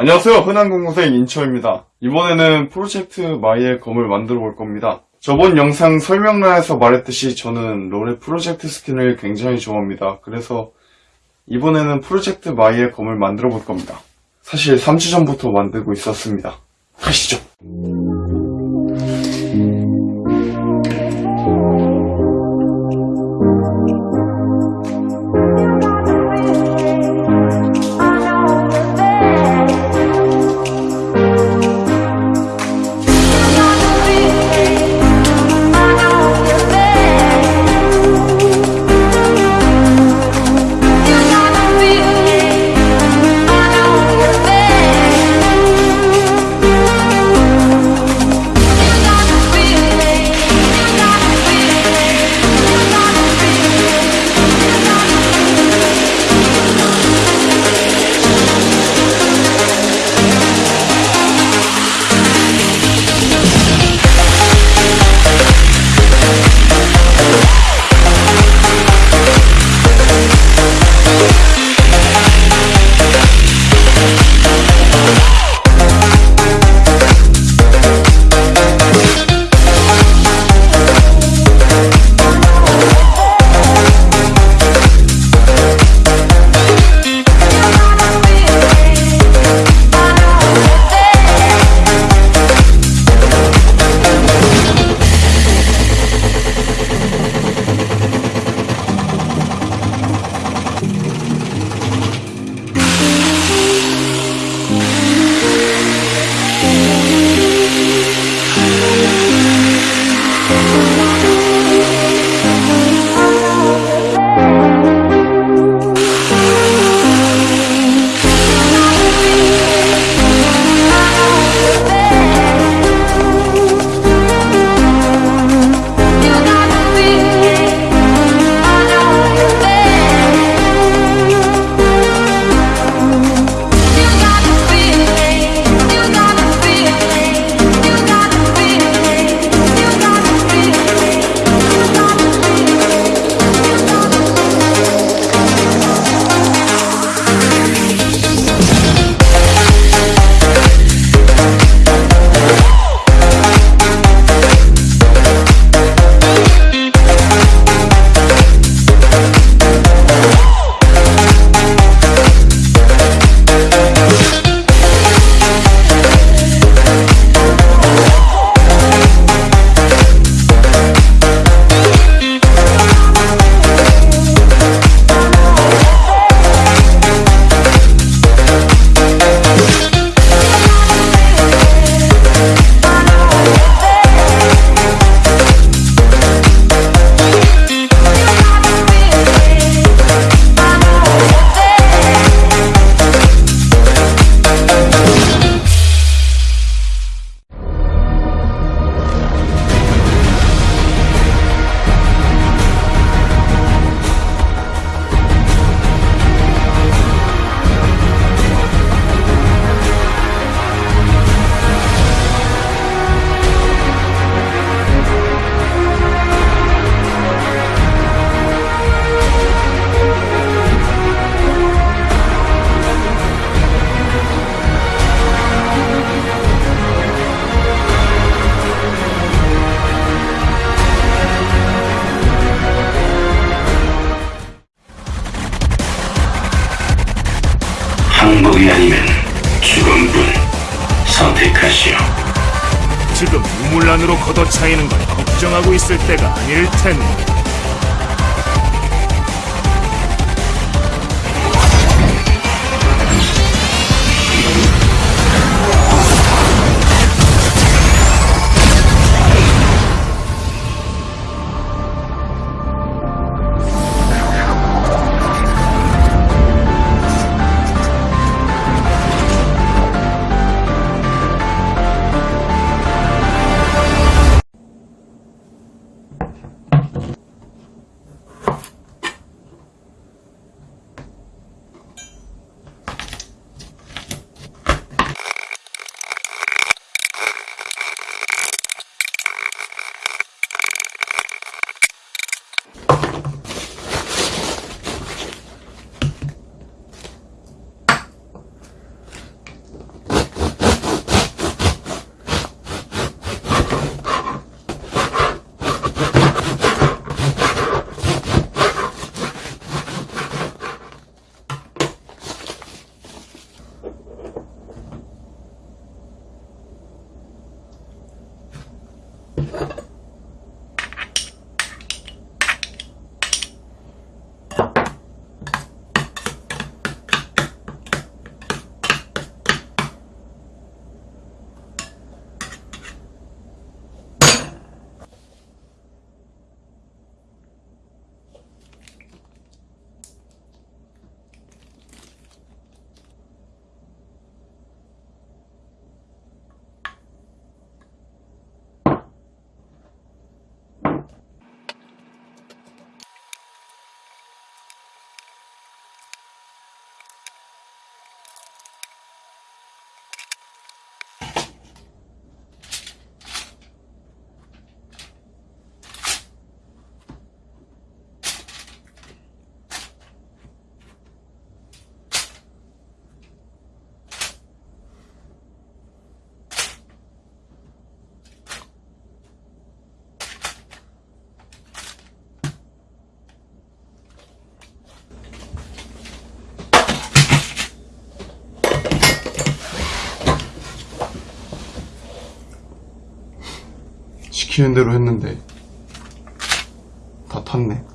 안녕하세요. 흔한 공무생 인초입니다. 이번에는 프로젝트 마이의 검을 만들어 볼 겁니다. 저번 영상 설명란에서 말했듯이 저는 롤의 프로젝트 스킨을 굉장히 좋아합니다. 그래서 이번에는 프로젝트 마이의 검을 만들어 볼 겁니다. 사실 3주 전부터 만들고 있었습니다. 가시죠. 항복이 아니면 죽음뿐 선택하시오. 지금 우물 안으로 걷어차이는 걸 걱정하고 있을 때가 아닐 텐데. 시키는 대로 했는데 다 탔네.